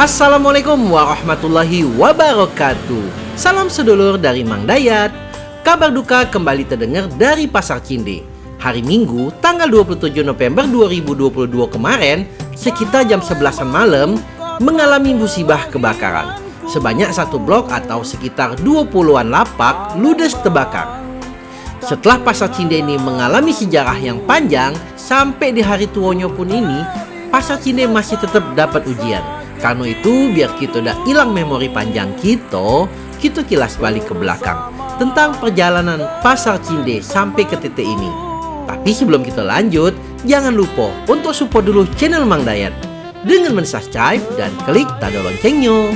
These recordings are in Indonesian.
Assalamualaikum warahmatullahi wabarakatuh. Salam sedulur dari Mang Dayat. Kabar duka kembali terdengar dari Pasar Cinde. Hari Minggu tanggal 27 November 2022 kemarin Sekitar jam 11 malam Mengalami musibah kebakaran. Sebanyak satu blok atau sekitar 20-an lapak ludes terbakar. Setelah pasar Cinde ini mengalami sejarah yang panjang, sampai di hari tuanya pun ini, pasar Cinde masih tetap dapat ujian. Karena itu, biar kita udah hilang memori panjang kita, kita kilas balik ke belakang tentang perjalanan pasar Cinde sampai ke titik ini. Tapi sebelum kita lanjut, jangan lupa untuk support dulu channel Mang Dayat dengan mensubscribe dan klik tanda loncengnya.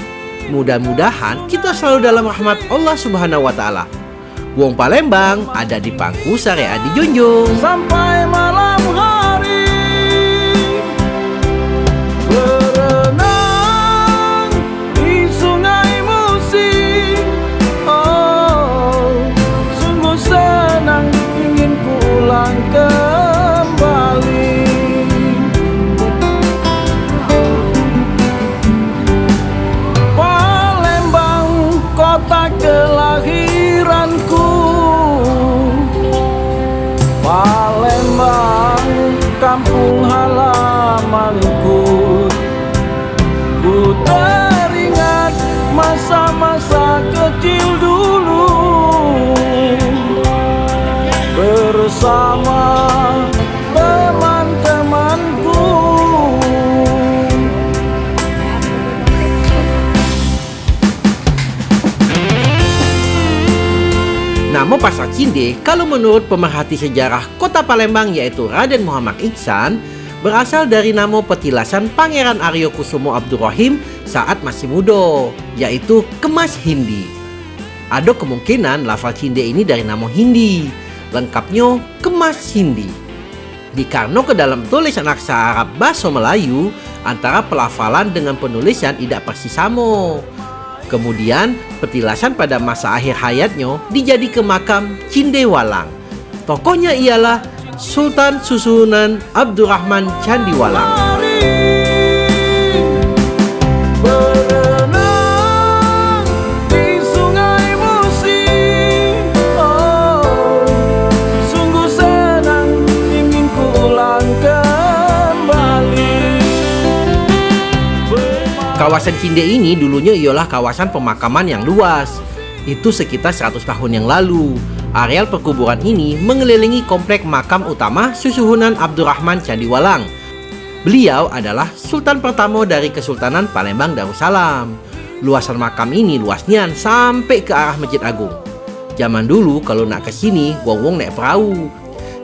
Mudah-mudahan kita selalu dalam rahmat Allah Subhanahu wa taala. Wong Palembang ada di Pangku Syariah di Junjung. Sampai kampung halamanku. Ku teringat masa-masa kecil Cinde, kalau menurut pemerhati sejarah kota Palembang yaitu Raden Muhammad Iksan, berasal dari nama petilasan Pangeran Aryo Kusumo Abdurrahim saat masih muda, yaitu Kemas Hindi. Ada kemungkinan lafal Cinde ini dari nama Hindi, lengkapnya Kemas Hindi. Dikarno ke dalam tulisan aksara Arab bahasa Melayu, antara pelafalan dengan penulisan tidak persis sama. Kemudian petilasan pada masa akhir hayatnya dijadi ke makam Cindewalang. Tokohnya ialah Sultan Susunan Abdurrahman Candiwalang. Kawasan Cinde ini dulunya ialah kawasan pemakaman yang luas. Itu sekitar 100 tahun yang lalu. Areal perkuburan ini mengelilingi komplek makam utama Susuhunan Abdurrahman Candiwalang. Beliau adalah sultan pertama dari Kesultanan Palembang Darussalam. Luasan makam ini luasnya sampai ke arah Masjid Agung. Zaman dulu kalau nak ke sini, wong-wong naik perahu.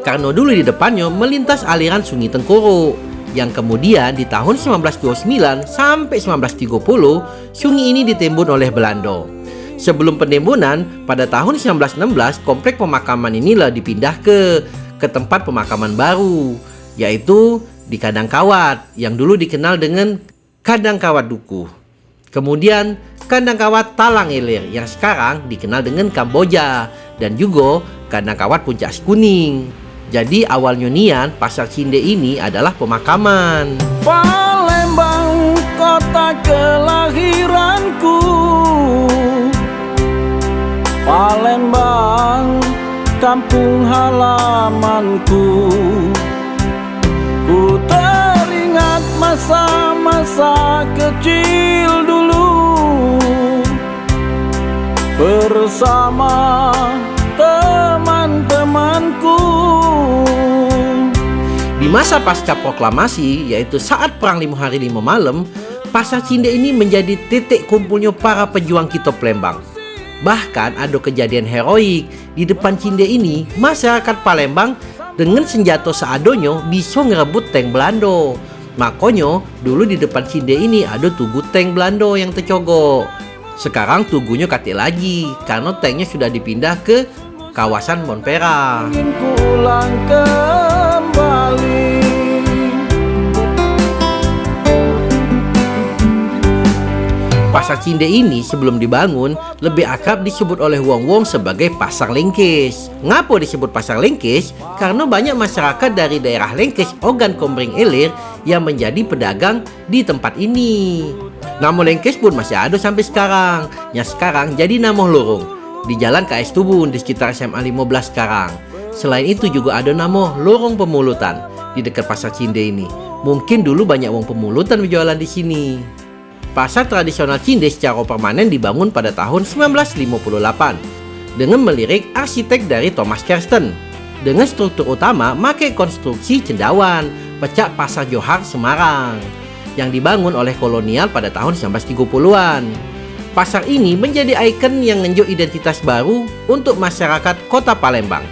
Karena dulu di depannya melintas aliran Sungai Tengkoro yang kemudian di tahun 1929 sampai 1930 sungai ini ditembun oleh Belanda. Sebelum penembunan, pada tahun 1916 komplek pemakaman inilah dipindah ke ke tempat pemakaman baru, yaitu di Kadang Kawat yang dulu dikenal dengan Kadang Kawat Duku. Kemudian Kandang Kawat Talang Ilir yang sekarang dikenal dengan Kamboja dan juga Kandang Kawat Puncak Kuning. Jadi awalnya nian pasar Cinde ini adalah pemakaman. Palembang kota kelahiranku. Palembang kampung halamanku. Ku teringat masa-masa kecil dulu. Bersama Masa pasca proklamasi, yaitu saat Perang Lima Hari Lima Malam, Pasar Cinde ini menjadi titik kumpulnya para pejuang kita Palembang. Bahkan ada kejadian heroik di depan Cinde ini, masyarakat Palembang dengan senjata seadonyo bisa ngerebut tank Belanda. Makanya dulu di depan Cinde ini ada tugu tank Belanda yang tercogok. Sekarang tugunya katik lagi karena tanknya sudah dipindah ke kawasan Monpera. ingin pulang kembali Pasar Cinde ini sebelum dibangun lebih akrab disebut oleh wong-wong sebagai Pasar Lengkes. Ngapa disebut Pasar Lengkes? Karena banyak masyarakat dari daerah Lengkes, Ogan Komering Ilir yang menjadi pedagang di tempat ini. Nama Lengkes pun masih ada sampai sekarang. Yang sekarang jadi nama lorong di Jalan KS Tubun di sekitar SMA 15 sekarang. Selain itu juga ada nama Lorong Pemulutan di dekat Pasar Cinde ini. Mungkin dulu banyak wong pemulutan berjualan di sini. Pasar tradisional Cinde secara permanen dibangun pada tahun 1958 dengan melirik arsitek dari Thomas Kersten. Dengan struktur utama make konstruksi cendawan, pecak Pasar Johar Semarang yang dibangun oleh kolonial pada tahun 1930-an. Pasar ini menjadi ikon yang menunjuk identitas baru untuk masyarakat kota Palembang.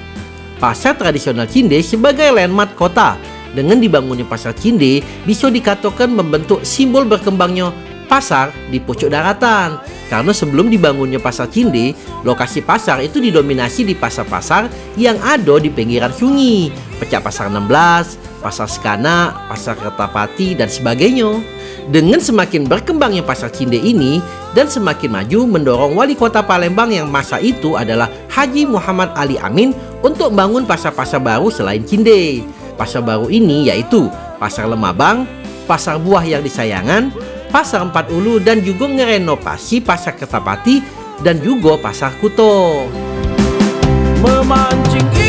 Pasar tradisional Cinde sebagai landmark kota dengan dibangunnya pasar Cinde bisa dikatakan membentuk simbol berkembangnya pasar di pucuk daratan. Karena sebelum dibangunnya pasar Cinde, lokasi pasar itu didominasi di pasar-pasar yang ada di pinggiran sungai. Pecah pasar 16, pasar Sekana, pasar Kertapati, dan sebagainya. Dengan semakin berkembangnya pasar Cinde ini dan semakin maju mendorong wali kota Palembang yang masa itu adalah Haji Muhammad Ali Amin untuk bangun pasar-pasar baru selain Cinde. Pasar baru ini yaitu Pasar Lemabang, Pasar Buah yang disayangan, Pasar Empat Ulu dan juga ngerenovasi Pasar Ketapati dan juga Pasar Kuto. Memancing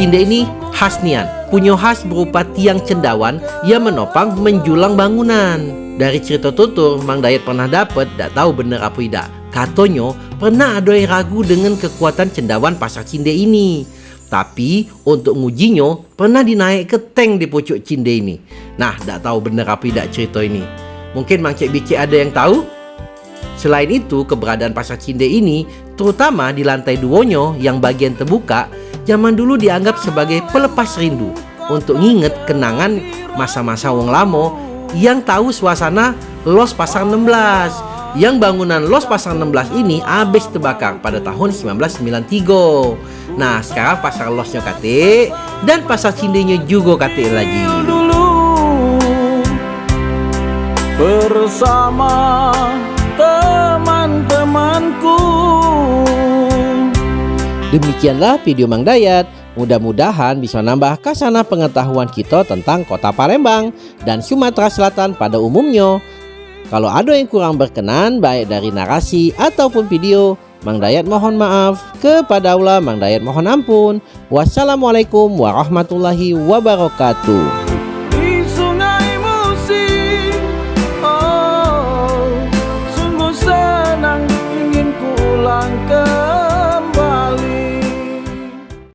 Cinde ini khas nian, punya khas berupa tiang cendawan yang menopang menjulang bangunan. Dari cerita tutur, Mang Dayat pernah dapat, tak tahu benar apa tidak. Katanya, pernah ada yang ragu dengan kekuatan cendawan pasar Cinde ini. Tapi, untuk ngujinya, pernah dinaik ke tank di pucuk Cinde ini. Nah, tak tahu benar apa tidak cerita ini. Mungkin Mang Cik Bicik ada yang tahu? Selain itu, keberadaan pasar Cinde ini, terutama di lantai duonya yang bagian terbuka, zaman dulu dianggap sebagai pelepas rindu untuk nginget kenangan masa-masa wong lamo yang tahu suasana Los Pasar 16 yang bangunan Los Pasar 16 ini habis terbakar pada tahun 1993 nah sekarang pasar Losnya kate dan pasar Cindenya juga kate lagi. Bersama Demikianlah video Mang Dayat. Mudah-mudahan bisa nambah kasana pengetahuan kita tentang kota Palembang dan Sumatera Selatan pada umumnya. Kalau ada yang kurang berkenan baik dari narasi ataupun video, Mang Dayat mohon maaf. Kepada Allah Mang Dayat mohon ampun. Wassalamualaikum warahmatullahi wabarakatuh.